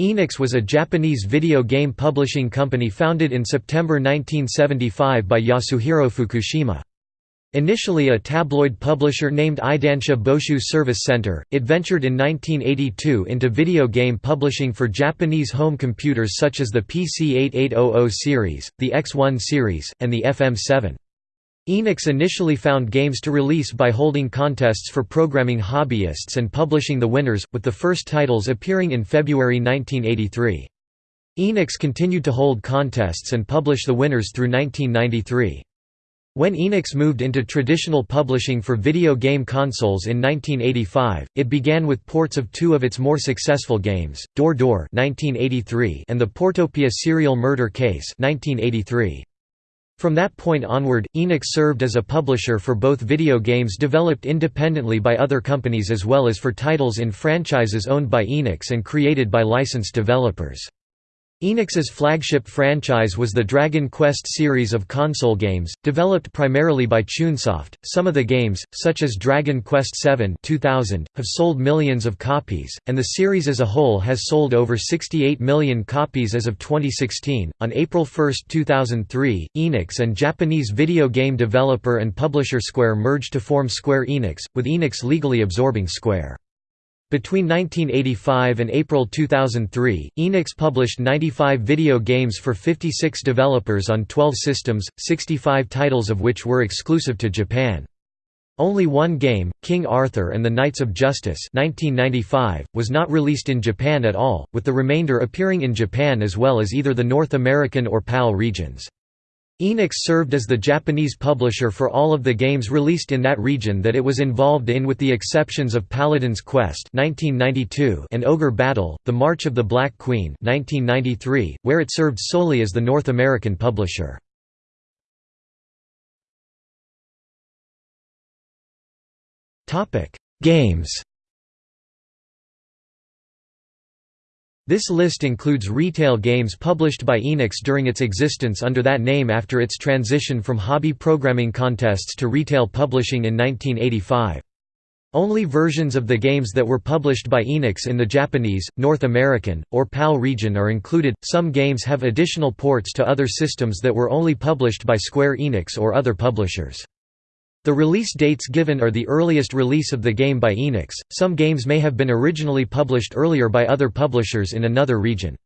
Enix was a Japanese video game publishing company founded in September 1975 by Yasuhiro Fukushima. Initially a tabloid publisher named Eidansha Boshu Service Center, it ventured in 1982 into video game publishing for Japanese home computers such as the PC-8800 series, the X1 series, and the FM7. Enix initially found games to release by holding contests for programming hobbyists and publishing the winners, with the first titles appearing in February 1983. Enix continued to hold contests and publish the winners through 1993. When Enix moved into traditional publishing for video game consoles in 1985, it began with ports of two of its more successful games, Door Door and the Portopia Serial Murder Case 1983. From that point onward, Enix served as a publisher for both video games developed independently by other companies as well as for titles in franchises owned by Enix and created by licensed developers. Enix's flagship franchise was the Dragon Quest series of console games, developed primarily by Chunsoft. Some of the games, such as Dragon Quest VII 2000, have sold millions of copies, and the series as a whole has sold over 68 million copies as of 2016. On April 1, 2003, Enix and Japanese video game developer and publisher Square merged to form Square Enix, with Enix legally absorbing Square. Between 1985 and April 2003, Enix published 95 video games for 56 developers on 12 systems, 65 titles of which were exclusive to Japan. Only one game, King Arthur and the Knights of Justice 1995, was not released in Japan at all, with the remainder appearing in Japan as well as either the North American or PAL regions. Enix served as the Japanese publisher for all of the games released in that region that it was involved in with the exceptions of Paladin's Quest and Ogre Battle, The March of the Black Queen where it served solely as the North American publisher. Games This list includes retail games published by Enix during its existence under that name after its transition from hobby programming contests to retail publishing in 1985. Only versions of the games that were published by Enix in the Japanese, North American, or PAL region are included. Some games have additional ports to other systems that were only published by Square Enix or other publishers. The release dates given are the earliest release of the game by Enix. Some games may have been originally published earlier by other publishers in another region.